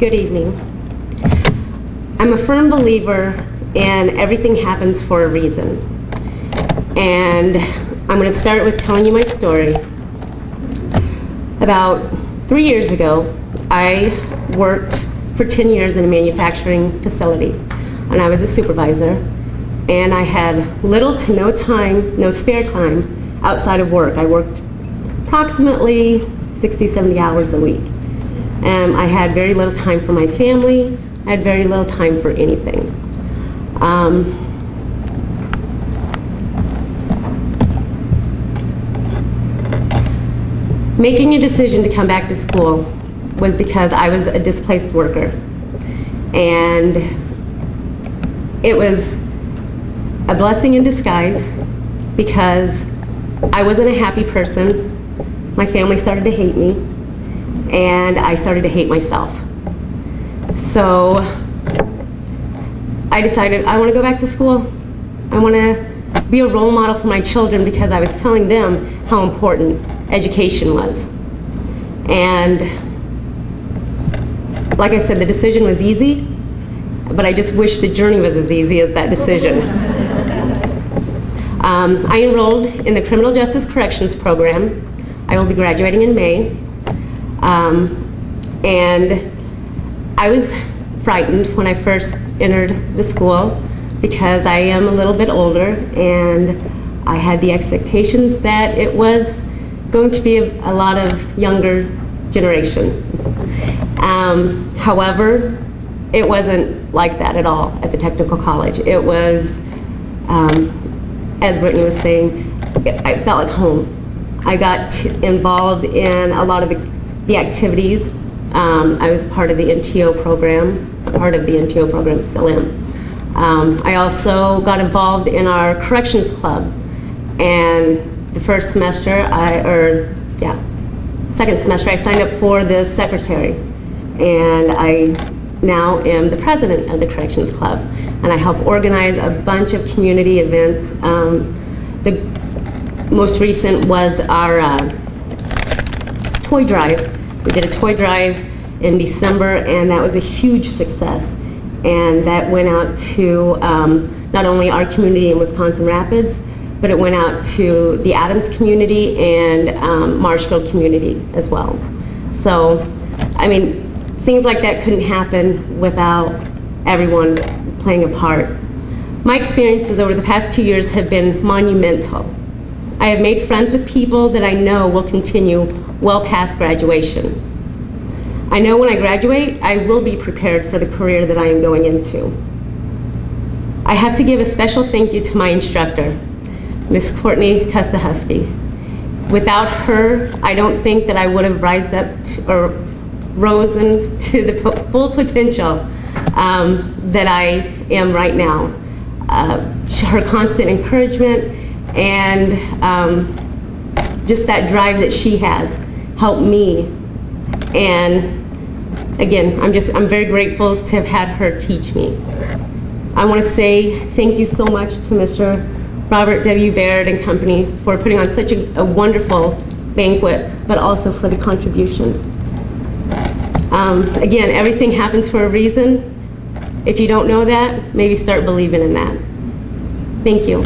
Good evening. I'm a firm believer in everything happens for a reason. And I'm going to start with telling you my story. About three years ago, I worked for 10 years in a manufacturing facility, and I was a supervisor. And I had little to no time, no spare time outside of work. I worked approximately 60, 70 hours a week. And I had very little time for my family. I had very little time for anything. Um, making a decision to come back to school was because I was a displaced worker. And it was a blessing in disguise because I wasn't a happy person. My family started to hate me, and I started to hate myself. So I decided I want to go back to school. I want to be a role model for my children because I was telling them how important education was. And like I said, the decision was easy, but I just wish the journey was as easy as that decision. Um, I enrolled in the Criminal Justice Corrections Program. I will be graduating in May. Um, and I was frightened when I first entered the school because I am a little bit older and I had the expectations that it was going to be a, a lot of younger generation. Um, however, it wasn't like that at all at the technical college. It was, um, as Brittany was saying, it, I felt like home. I got involved in a lot of the, activities. Um, I was part of the NTO program, part of the NTO program, still am. Um, I also got involved in our corrections club. And the first semester, I, or yeah, second semester, I signed up for the secretary. And I now am the president of the Corrections Club. And I help organize a bunch of community events. Um, the most recent was our uh, toy drive. We did a toy drive in December, and that was a huge success. And that went out to um, not only our community in Wisconsin Rapids, but it went out to the Adams community and um, Marshfield community as well. So, I mean, things like that couldn't happen without everyone playing a part. My experiences over the past two years have been monumental. I have made friends with people that I know will continue well past graduation. I know when I graduate, I will be prepared for the career that I am going into. I have to give a special thank you to my instructor, Miss Courtney Kustahusky. Without her, I don't think that I would have rised up to, or risen to the po full potential um, that I am right now. Uh, her constant encouragement and um, just that drive that she has helped me. And again, I'm just, I'm very grateful to have had her teach me. I want to say thank you so much to Mr. Robert W. Baird and company for putting on such a, a wonderful banquet, but also for the contribution. Um, again, everything happens for a reason. If you don't know that, maybe start believing in that. Thank you.